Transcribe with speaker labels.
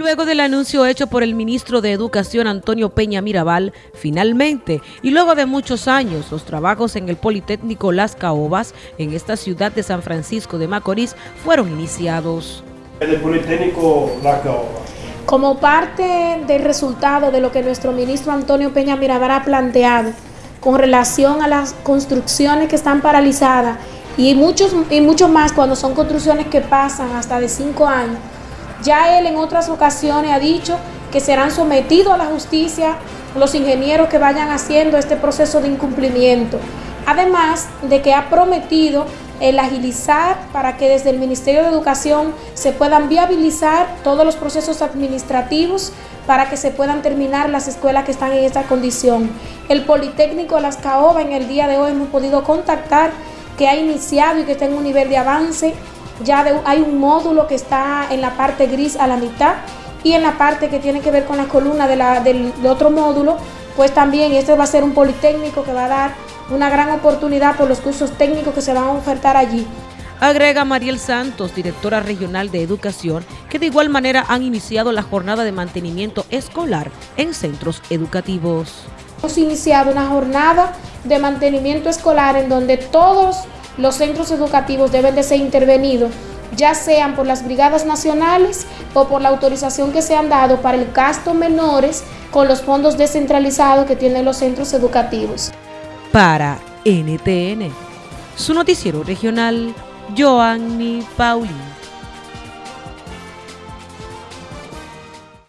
Speaker 1: Luego del anuncio hecho por el ministro de Educación Antonio Peña Mirabal, finalmente, y luego de muchos años, los trabajos en el Politécnico Las Caobas, en esta ciudad de San Francisco de Macorís, fueron iniciados.
Speaker 2: El Politécnico Las Caobas.
Speaker 3: Como parte del resultado de lo que nuestro ministro Antonio Peña Mirabal ha planteado con relación a las construcciones que están paralizadas y muchos, y mucho más cuando son construcciones que pasan hasta de cinco años, ya él en otras ocasiones ha dicho que serán sometidos a la justicia los ingenieros que vayan haciendo este proceso de incumplimiento. Además de que ha prometido el agilizar para que desde el Ministerio de Educación se puedan viabilizar todos los procesos administrativos para que se puedan terminar las escuelas que están en esta condición. El Politécnico Las Caoba en el día de hoy hemos podido contactar que ha iniciado y que está en un nivel de avance ya hay un módulo que está en la parte gris a la mitad y en la parte que tiene que ver con la columna del otro módulo, pues también este va a ser un politécnico que va a dar una gran oportunidad por los cursos técnicos que se van a ofertar allí.
Speaker 1: Agrega Mariel Santos, directora regional de educación, que de igual manera han iniciado la jornada de mantenimiento escolar en centros educativos.
Speaker 3: Hemos iniciado una jornada de mantenimiento escolar en donde todos los centros educativos deben de ser intervenidos, ya sean por las brigadas nacionales o por la autorización que se han dado para el gasto menores con los fondos descentralizados que tienen los centros educativos.
Speaker 1: Para NTN, su noticiero regional, Joanny Paulín.